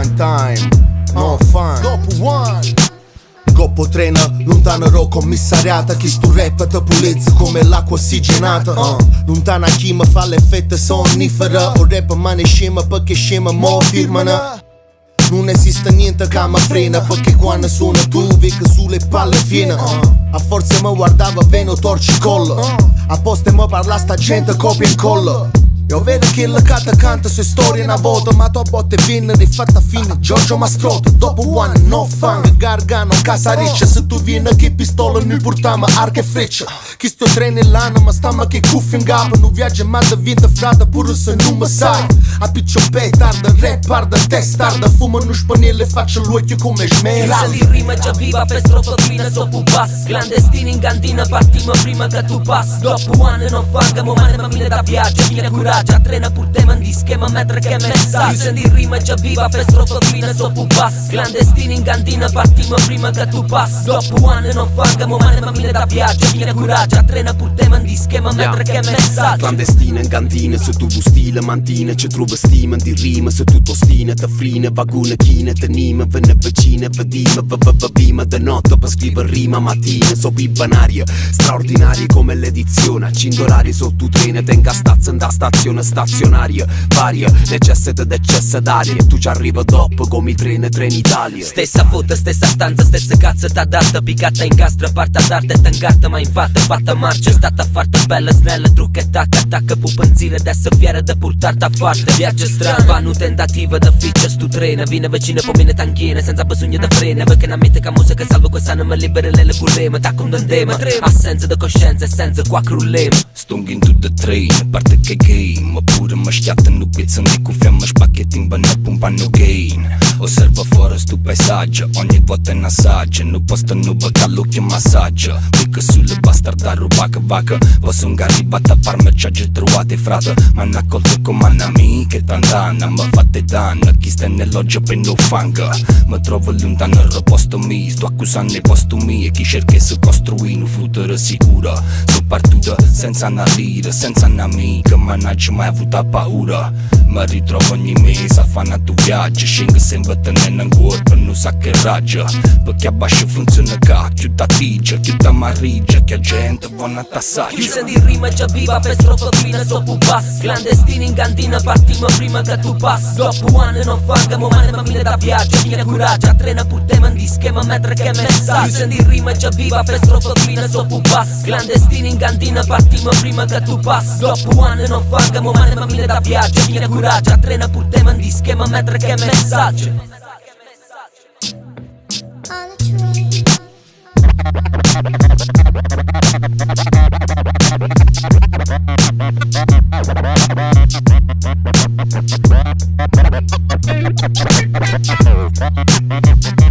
one time, no uh, fun. Dopo one. Goppo trena, lontana ero commissariata Chi sto rap te pulizza come l'acqua ossigenata. Uh. uh lontana chi mi fa l'effetto sonnifera. O rap mani scema perché scema mo firmana. non esiste niente che mi frena Perché quando suona tu vica sulle palle fiena uh. A forza mi guardava veno torci collo. A posto mi parla sta gente copia e incolla io vedo che la canta canta sue storie una volta Ma tua botte viene rifatta fine. Giorgio Mastrota Dopo one no fang Gargano casa riccia Se tu vieni che pistola noi portiamo? Arca e freccia. Chi sto treno l'anima Stamma che cuffia in gamba. Non viaggia ma da vinta frata Pure se non mi sai. A piccio pe tarda Rap parda testarda Fuma no spanello e faccio l'occhio come smeralda Di rima già viva per strofotrina sopra un pass Clandestini in cantina Partiamo prima che tu passi. Dopo one no fang Mo mane ma mine da viaggio Viene curato già trena pur tema di schema mentre che messaggio Se di rima già viva per strofofina sopra un pass. Clandestini in cantina partiamo prima che tu passi. Dopo anni non fangamo male ma mille da viaggio Viene coraggio. Trena pur tema di schema mentre che messaggio? Clandestina in cantina se tu stile mantina Ci trovo stima di rima se tu tostina Te frina vaguna china te nima Venne vicina vedima Vavavavima da notte per scrivere rima mattina So banaria straordinaria come l'edizione Accindo l'ari sotto treno Tenga stazza da stazione stazionaria Varia, necessita d'eccesso d'aria E tu ci arriva dopo come i treni Trenitalia Stessa foto, stessa stanza, stessa cazzo t'adatta Piccata in castra, parta d'arte tancata Ma infatti fatta marcia, stata fatta Belă, snelă, trucă, tacă, tacă Pupânțile de să fieră de purtar ta foarte Viace strava, nu tentativă de features Tu vine vecină pe mine tanghine Senza băsunie de frene, vă când aminte ca muzică Salvo cu sană, mă liberele le culemă Ta cum dă-ndemă, asență de conștiință Esență cu acrulem Stung into the train, parte că game, Mă pură, mă nu pieță, nu cu feamă Șpachetin, bă, nu pun bani, no Osserva fără stu paesaggio, ogni volta in assaggio Nu posto, nu băga l'occhio massaggio. Pică sulle bastarda, rubacă, vacă Vă sunt arrivata, parme ciage trovate, frate Ma n'ha colto come un'amica e tant'anna Mă fate danno, chi sta nell'oggia per no fanga Mă trovo lontano al posto mio Sto accusando i postumi e chi cerca di costruire un futuro sicuro. Sono partito senza una lira, senza un'amica Ma non ci mai avuto paura Mă ritrovo ogni mese a fare tu viaggio. Scengo sempre tenendo in corpo, non sa che raggio. Perché a basso funziona ca, più da tigia, più da marrigia Che gente buona tassaggio Chiusa di rima già viva per strofotrina sopra un pass Clandestini in cantina partiamo prima che tu passi. Dopo anni non fangamo male ma mille da viaggio Viene coraggio, trena pur tema di schema mentre che messaggio Chiusa di rima già viva per strofotrina sopra un pass Clandestini in cantina partiamo prima che tu passi. Dopo anni non fangamo male ma mille da viaggio coraggio coraggio Trena pur tema di schema mentre che messaggio. Thank